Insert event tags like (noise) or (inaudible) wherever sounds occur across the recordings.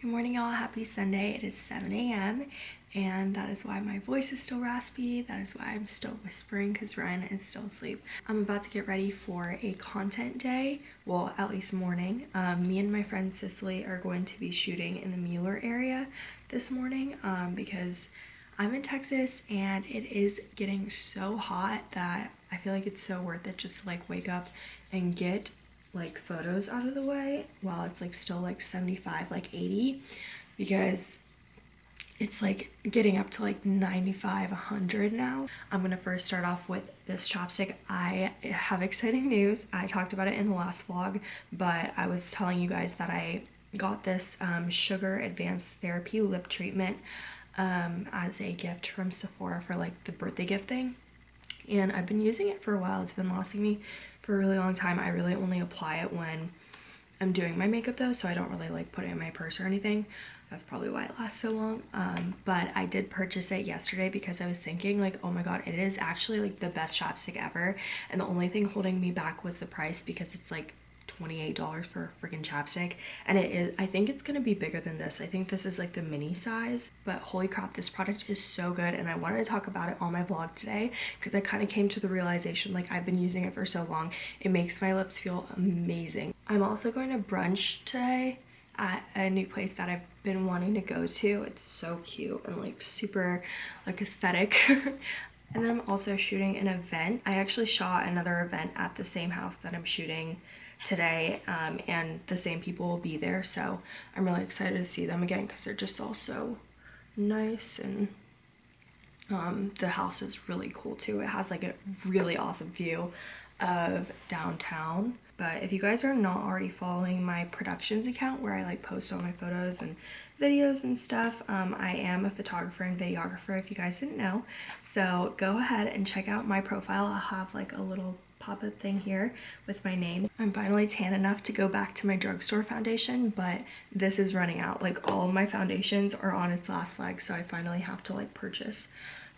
Good morning y'all, happy Sunday. It is 7 a.m. and that is why my voice is still raspy. That is why I'm still whispering because Ryan is still asleep. I'm about to get ready for a content day, well at least morning. Um, me and my friend Cicely are going to be shooting in the Mueller area this morning um, because I'm in Texas and it is getting so hot that I feel like it's so worth it just to like wake up and get like photos out of the way while it's like still like 75 like 80 because it's like getting up to like 95 100 now. I'm gonna first start off with this chapstick. I have exciting news. I talked about it in the last vlog but i was telling you guys that i got this um, sugar advanced therapy lip treatment um, as a gift from sephora for like the birthday gift thing. And i've been using it for a while. It's been lasting me for a really long time. I really only apply it when I'm doing my makeup though, so I don't really like put it in my purse or anything. That's probably why it lasts so long. Um, but I did purchase it yesterday because I was thinking like, oh my god, it is actually like the best chapstick ever. And the only thing holding me back was the price because it's like $28 for a freaking chapstick and it is i think it's gonna be bigger than this i think this is like the mini size but holy crap this product is so good and i wanted to talk about it on my vlog today because i kind of came to the realization like i've been using it for so long it makes my lips feel amazing i'm also going to brunch today at a new place that I've been wanting to go to. It's so cute and like super like aesthetic. (laughs) and then I'm also shooting an event. I actually shot another event at the same house that I'm shooting today um, and the same people will be there so I'm really excited to see them again because they're just all so nice and um, the house is really cool too. It has like a really awesome view of downtown but if you guys are not already following my productions account where I like post all my photos and videos and stuff um, I am a photographer and videographer if you guys didn't know so go ahead and check out my profile I'll have like a little pop-up thing here with my name. I'm finally tan enough to go back to my drugstore foundation, but this is running out. Like all my foundations are on its last leg, so I finally have to like purchase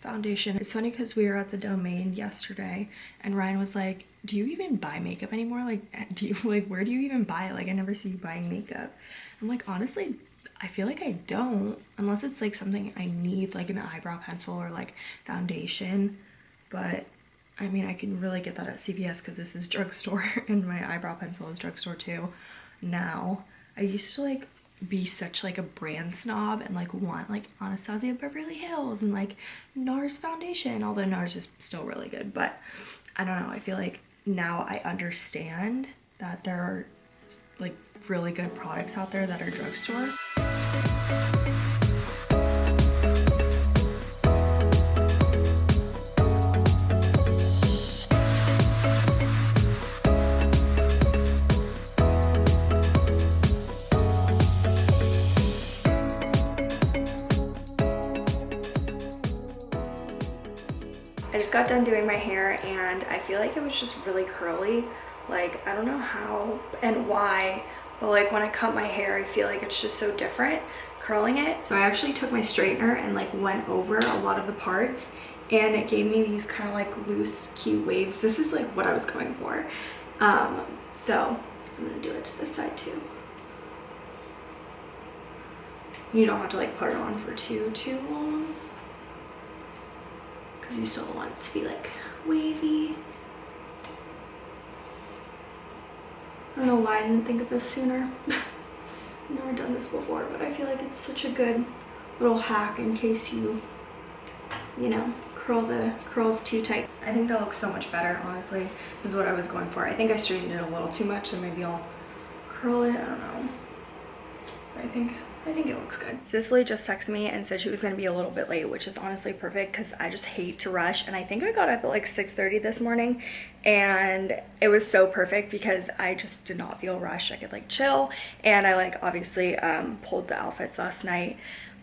foundation. It's funny because we were at the domain yesterday and Ryan was like, do you even buy makeup anymore? Like, do you (laughs) like, where do you even buy it? Like, I never see you buying makeup. I'm like, honestly, I feel like I don't, unless it's like something I need, like an eyebrow pencil or like foundation. But I mean, I can really get that at CVS because this is (laughs) drugstore and my eyebrow pencil is drugstore too now. I used to like be such like a brand snob and like want like Anastasia Beverly Hills and like NARS foundation, although NARS is still really good. But I don't know, I feel like now I understand that there are like really good products out there that are drugstore. I just got done doing my hair and I feel like it was just really curly. Like, I don't know how and why, but like when I cut my hair, I feel like it's just so different curling it. So I actually took my straightener and like went over a lot of the parts and it gave me these kind of like loose cute waves. This is like what I was going for. Um, so I'm gonna do it to this side too. You don't have to like put it on for too, too long because you still want it to be like wavy. I don't know why I didn't think of this sooner. (laughs) I've never done this before, but I feel like it's such a good little hack in case you, you know, curl the curls too tight. I think that looks so much better, honestly, is what I was going for. I think I straightened it a little too much, so maybe I'll curl it, I don't know. I think I think it looks good. Cicely just texted me and said she was going to be a little bit late, which is honestly perfect because I just hate to rush. And I think I got up at like 6.30 this morning and it was so perfect because I just did not feel rushed. I could like chill and I like obviously um, pulled the outfits last night.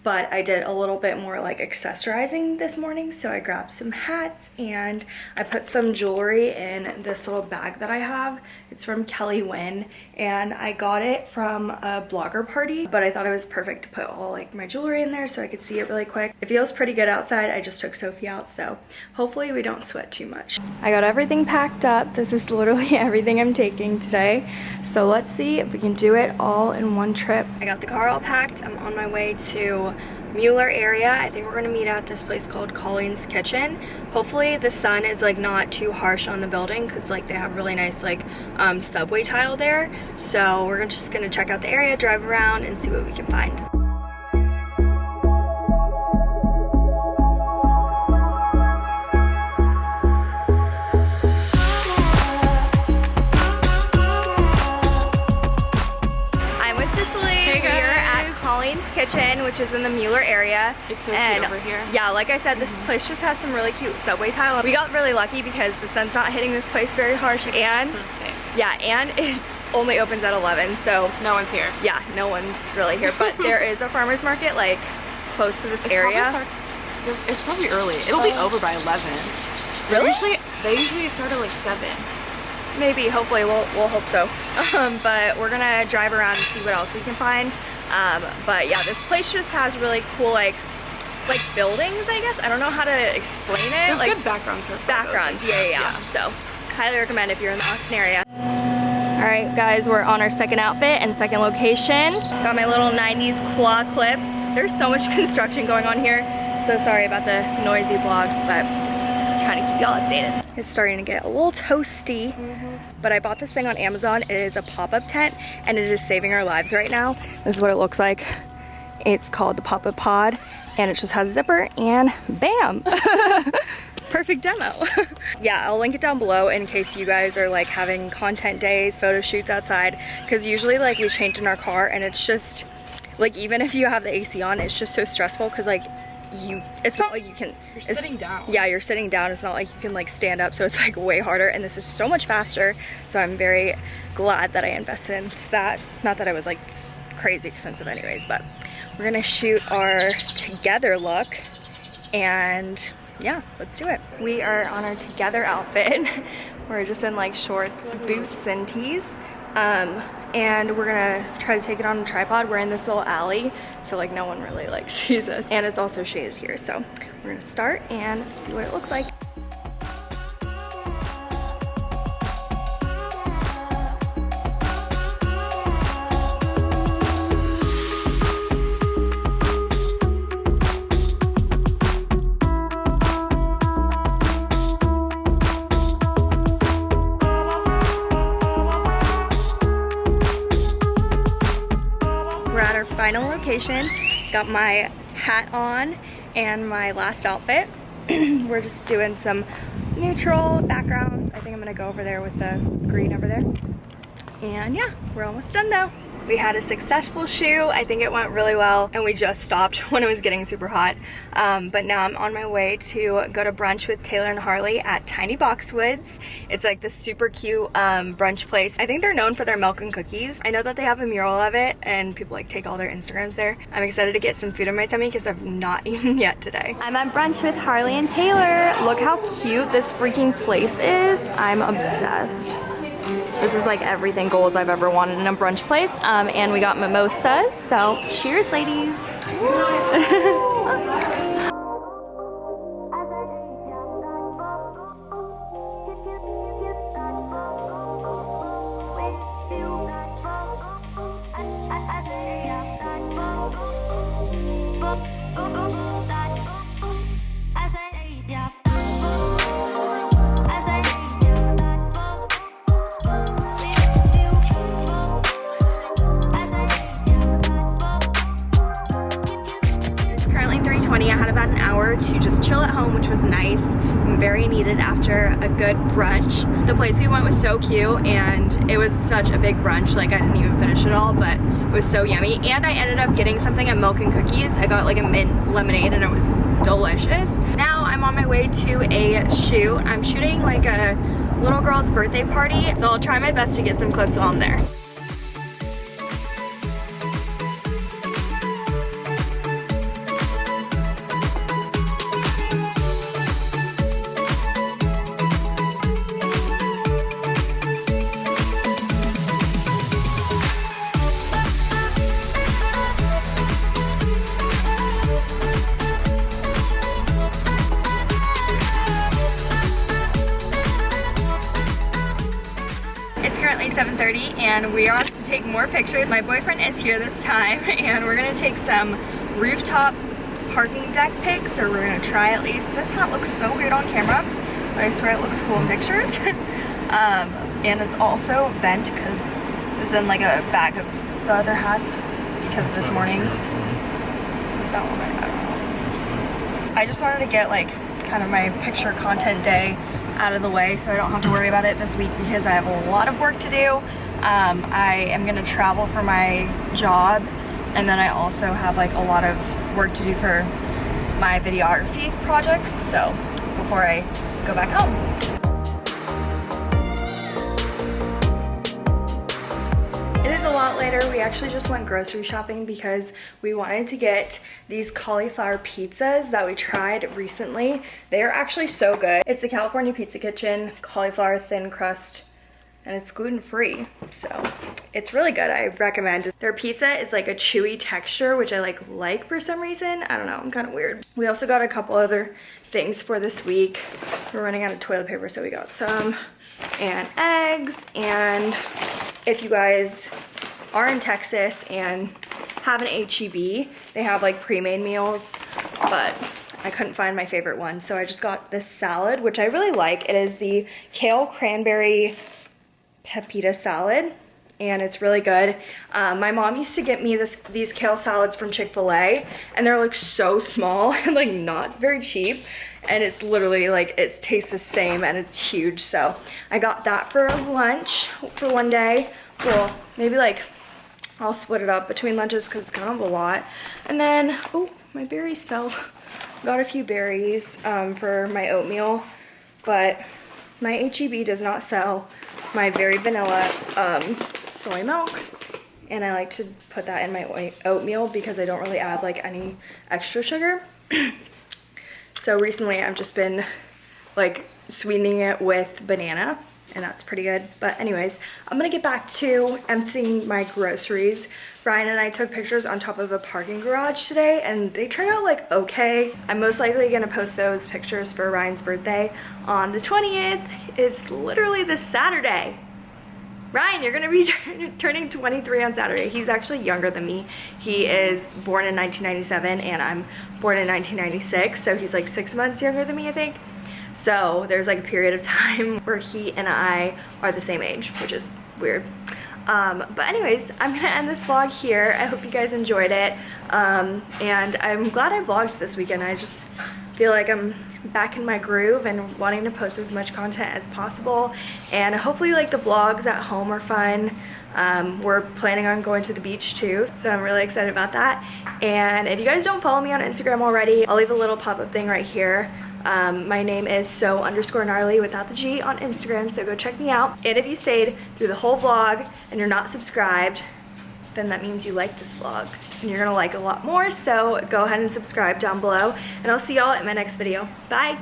but I did a little bit more like accessorizing this morning. So I grabbed some hats and I put some jewelry in this little bag that I have. It's from Kelly Wynne and I got it from a blogger party, but I thought it was perfect to put all like my jewelry in there so I could see it really quick. It feels pretty good outside. I just took Sophie out, so hopefully we don't sweat too much. I got everything packed up. This is literally (laughs) everything I'm taking today. So let's see if we can do it all in one trip. I got the car all packed. I'm on my way to Mueller area. I think we're gonna meet at this place called Colleen's Kitchen. Hopefully the sun is like not too harsh on the building because like they have really nice like um, subway tile there. So we're just gonna check out the area, drive around and see what we can find. Which is in the Mueller area. It's so and cute over here. Yeah, like I said, this place just has some really cute subway tile. We got really lucky because the sun's not hitting this place very harsh and Perfect. yeah, and it (laughs) only opens at 11, so No one's here. yeah, no one's really here. But there is a farmer's market like close to this It area. Probably starts, it's probably early. It'll be Oh. over by 11. Really? They usually, they usually start at like 7. Maybe, hopefully, we'll, we'll hope so. (laughs) Um, but we're gonna drive around and see what else we can find. Um, but yeah, this place just has really cool like like buildings, I guess. I don't know how to explain it. There's like good backgrounds for backgrounds, yeah, yeah, yeah. So highly recommend if you're in the Austin area. All right, guys, we're on our second outfit and second location. Got my little 90s claw clip. There's so much (laughs) construction going on here. So sorry about the noisy vlogs, but trying to keep y'all updated. It's starting to get a little toasty, but I bought this thing on Amazon. It is a pop-up tent and it is saving our lives right now. This is what it looks like. It's called the pop-up pod and it just has a zipper and bam. (laughs) Perfect demo. (laughs) yeah, I'll link it down below in case you guys are like having content days, photo shoots outside. Cause usually like we change in our car and it's just, like even if you have the AC on, it's just so stressful cause like you, it's not like you can. You're sitting down. Yeah, you're sitting down. It's not like you can like stand up. So it's like way harder and this is so much faster. So I'm very glad that I invested in that. Not that I was like crazy expensive anyways, but we're gonna shoot our together look and yeah, let's do it. We are on our together outfit. (laughs) we're just in like shorts, boots, and tees. Um, and we're gonna try to take it on a tripod. We're in this little alley, so like no one really like (laughs) sees us. And it's also shaded here, so we're gonna start and see what it looks like. Final location. Got my hat on and my last outfit. (clears throat) We're just doing some neutral backgrounds. I think I'm gonna go over there with the green over there. And yeah, we're almost done now. We had a successful shoot. I think it went really well and we just stopped (laughs) when it was getting super hot. Um, but now I'm on my way to go to brunch with Taylor and Harley at Tiny Boxwoods. It's like this super cute um, brunch place. I think they're known for their milk and cookies. I know that they have a mural of it and people like take all their Instagrams there. I'm excited to get some food in my tummy because I've not (laughs) eaten yet today. I'm at brunch with Harley and Taylor. Look how cute this freaking place is. I'm obsessed. This is like everything goals I've ever wanted in a brunch place. Um, and we got mimosas, so cheers ladies. (laughs) (laughs) hour to just chill at home, which was nice and very needed after a good brunch. The place we went was so cute and it was such a big brunch. Like I didn't even finish it all, but it was so yummy. And I ended up getting something at Milk and Cookies. I got like a mint lemonade and it was delicious. Now I'm on my way to a shoot. I'm shooting like a little girl's birthday party. So I'll try my best to get some clips I'm there. 10.30 and we are off to take more pictures. My boyfriend is here this time (laughs) and we're gonna take some rooftop parking deck pics or we're gonna try at least. This hat looks so weird on camera, but I swear it looks cool in pictures. (laughs) um, and it's also bent because it's in like a bag of the other hats because this morning. Is that one? I don't know. I just wanted to get like kind of my picture content day out of the way so I don't have to worry about it this week because I have a lot of work to do. Um, I am gonna travel for my job and then I also have like a lot of work to do for my videography projects so before I go back home. Later. We actually just went grocery shopping because we wanted to get these cauliflower pizzas that we tried recently. They are actually so good. It's the California Pizza Kitchen cauliflower thin crust and it's gluten-free so it's really good i recommend their pizza is like a chewy texture which i like like for some reason i don't know i'm kind of weird we also got a couple other things for this week we're running out of toilet paper so we got some and eggs and if you guys are in Texas and have an HEB, they have like pre-made meals, but I couldn't find my favorite one. So I just got this salad, which I really like. It is the kale cranberry pepita salad and it's really good. Um, my mom used to get me this these kale salads from Chick-fil-A and they're like so small (laughs) and like not very cheap and it's literally like it tastes the same and it's huge so I got that for lunch for one day well maybe like I'll split it up between lunches because it's kind of a lot. And then oh my berries fell. (laughs) Got a few berries um, for my oatmeal but my HEB does not sell my very vanilla um, soy milk. And I like to put that in my oatmeal because I don't really add like any extra sugar. (clears throat) So recently I've just been like sweetening it with banana and that's pretty good. But anyways, I'm gonna get back to emptying my groceries. Ryan and I took pictures on top of a parking garage today and they turned out like okay. I'm most likely gonna post those pictures for Ryan's birthday on the 20th. It's literally this Saturday. Ryan, you're gonna be (laughs) turning 23 on Saturday. He's actually younger than me. He is born in 1997 and I'm born in 1996, so he's like six months younger than me, I think. So there's like a period of (laughs) time where he and I are the same age, which is weird. Um, but anyways, I'm gonna end this vlog here. I hope you guys enjoyed it. Um, and I'm glad I vlogged this weekend. I just feel like I'm back in my groove and wanting to post as much content as possible and hopefully like the vlogs at home are fun um, we're planning on going to the beach too so I'm really excited about that and if you guys don't follow me on Instagram already I'll leave a little pop-up thing right here um, my name is so underscore gnarly without the G on Instagram so go check me out and if you stayed through the whole vlog and you're not subscribed then that means you like this vlog and you're gonna like a lot more. So go ahead and subscribe down below and I'll see y'all in my next video. Bye.